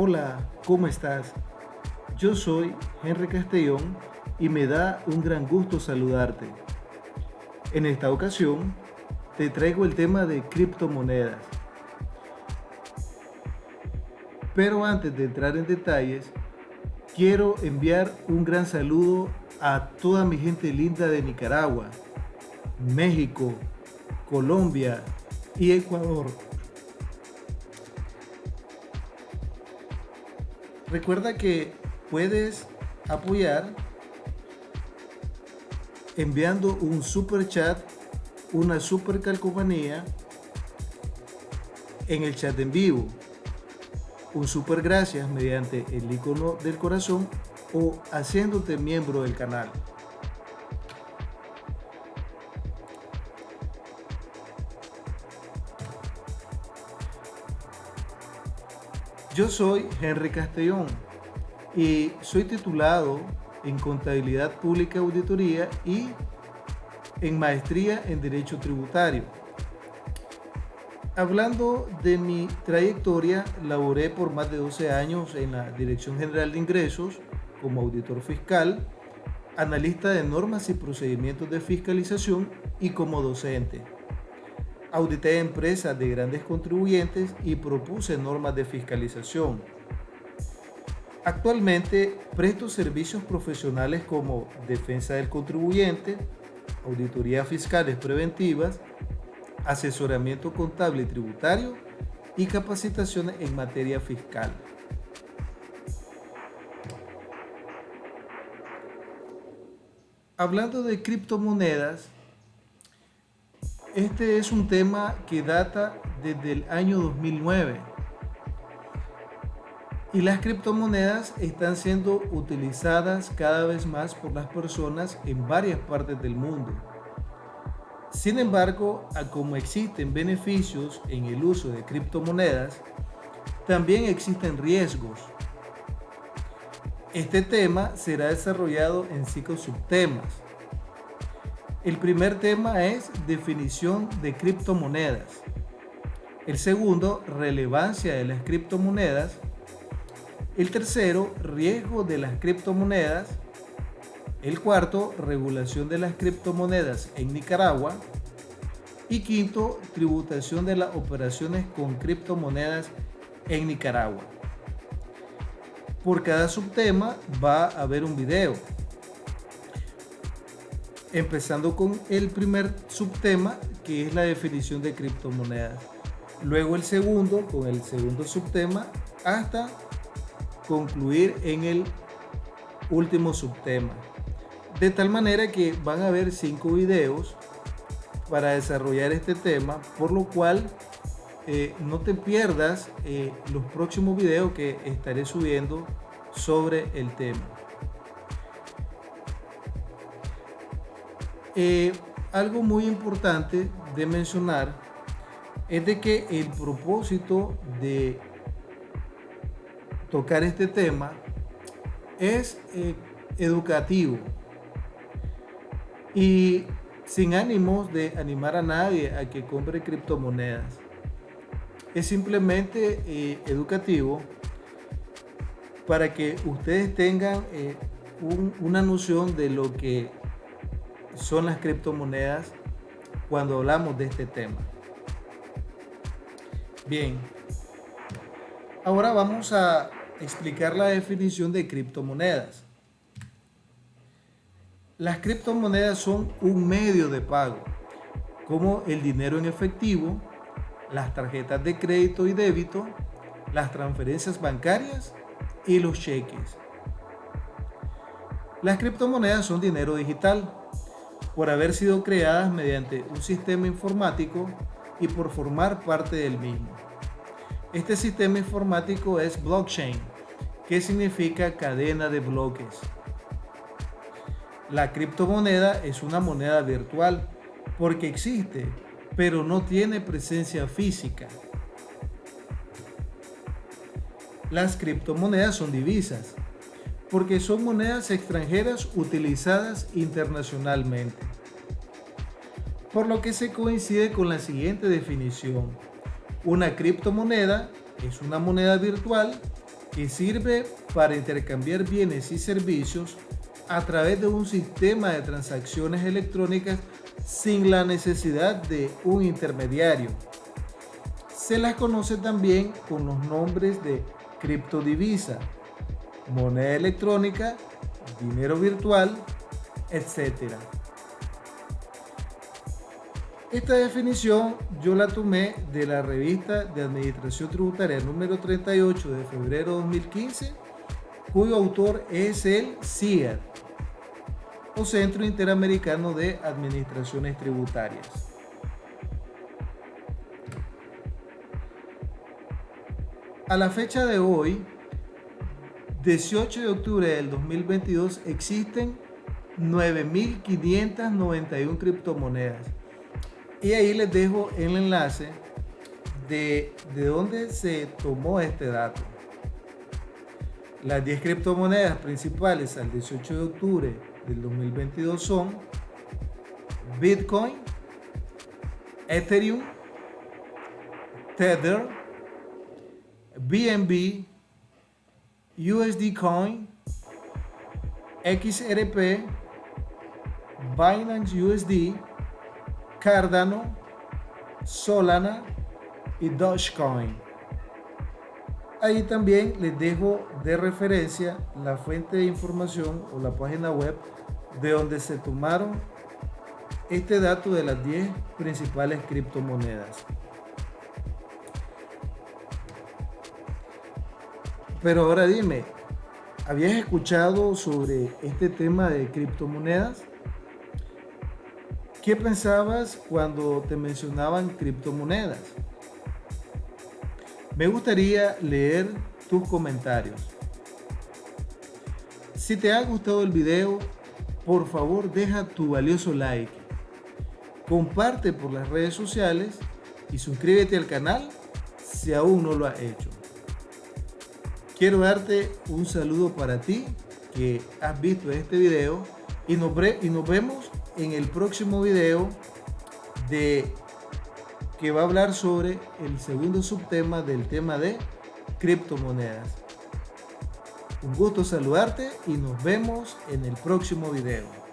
Hola, ¿cómo estás? Yo soy Henry Castellón y me da un gran gusto saludarte. En esta ocasión te traigo el tema de criptomonedas. Pero antes de entrar en detalles, quiero enviar un gran saludo a toda mi gente linda de Nicaragua, México, Colombia y Ecuador. Recuerda que puedes apoyar enviando un super chat, una super calcomanía en el chat en vivo. Un super gracias mediante el icono del corazón o haciéndote miembro del canal. Yo soy Henry Castellón y soy titulado en Contabilidad Pública Auditoría y en Maestría en Derecho Tributario. Hablando de mi trayectoria, laboré por más de 12 años en la Dirección General de Ingresos como auditor fiscal, analista de normas y procedimientos de fiscalización y como docente audité empresas de grandes contribuyentes y propuse normas de fiscalización. Actualmente presto servicios profesionales como defensa del contribuyente, auditorías fiscales preventivas, asesoramiento contable y tributario y capacitaciones en materia fiscal. Hablando de criptomonedas, este es un tema que data desde el año 2009 y las criptomonedas están siendo utilizadas cada vez más por las personas en varias partes del mundo. Sin embargo, como existen beneficios en el uso de criptomonedas, también existen riesgos. Este tema será desarrollado en cinco subtemas el primer tema es definición de criptomonedas. El segundo, relevancia de las criptomonedas. El tercero, riesgo de las criptomonedas. El cuarto, regulación de las criptomonedas en Nicaragua. Y quinto, tributación de las operaciones con criptomonedas en Nicaragua. Por cada subtema va a haber un video empezando con el primer subtema que es la definición de criptomonedas. Luego el segundo con el segundo subtema hasta concluir en el último subtema. De tal manera que van a haber cinco videos para desarrollar este tema, por lo cual eh, no te pierdas eh, los próximos videos que estaré subiendo sobre el tema. Eh, algo muy importante de mencionar es de que el propósito de tocar este tema es eh, educativo y sin ánimos de animar a nadie a que compre criptomonedas. Es simplemente eh, educativo para que ustedes tengan una noción de lo que son las criptomonedas cuando hablamos de este tema. Bien, ahora vamos a explicar la definición de criptomonedas. Las criptomonedas son un medio de pago, como el dinero en efectivo, las tarjetas de crédito y débito, las transferencias bancarias y los cheques. Las criptomonedas son dinero digital, por haber sido creadas mediante un sistema informático y por formar parte del mismo. Este sistema informático es blockchain, que significa cadena de bloques. La criptomoneda es una moneda virtual porque existe, pero no tiene presencia física. Las criptomonedas son divisas, porque son monedas extranjeras utilizadas internacionalmente. Por lo que se coincide con la siguiente definición. Una criptomoneda es una moneda virtual que sirve para intercambiar bienes y servicios a través de un sistema de transacciones electrónicas sin la necesidad de un intermediario. Se las conoce también con los nombres de criptodivisa, moneda electrónica, dinero virtual, etc. Esta definición yo la tomé de la revista de Administración Tributaria número 38 de febrero de 2015, cuyo autor es el CIAT, o Centro Interamericano de Administraciones Tributarias. A la fecha de hoy, 18 de octubre del 2022, existen 9.591 criptomonedas y ahí les dejo el enlace de, de dónde se tomó este dato. Las 10 criptomonedas principales al 18 de octubre del 2022 son Bitcoin, Ethereum, Tether, BNB, USD Coin, XRP, Binance USD, Cardano, Solana y Dogecoin. Ahí también les dejo de referencia la fuente de información o la página web de donde se tomaron este dato de las 10 principales criptomonedas. Pero ahora dime, ¿habías escuchado sobre este tema de criptomonedas? ¿Qué pensabas cuando te mencionaban criptomonedas? Me gustaría leer tus comentarios. Si te ha gustado el video, por favor deja tu valioso like. Comparte por las redes sociales y suscríbete al canal si aún no lo has hecho. Quiero darte un saludo para ti que has visto este video y nos, y nos vemos en el próximo video de que va a hablar sobre el segundo subtema del tema de criptomonedas. Un gusto saludarte y nos vemos en el próximo video.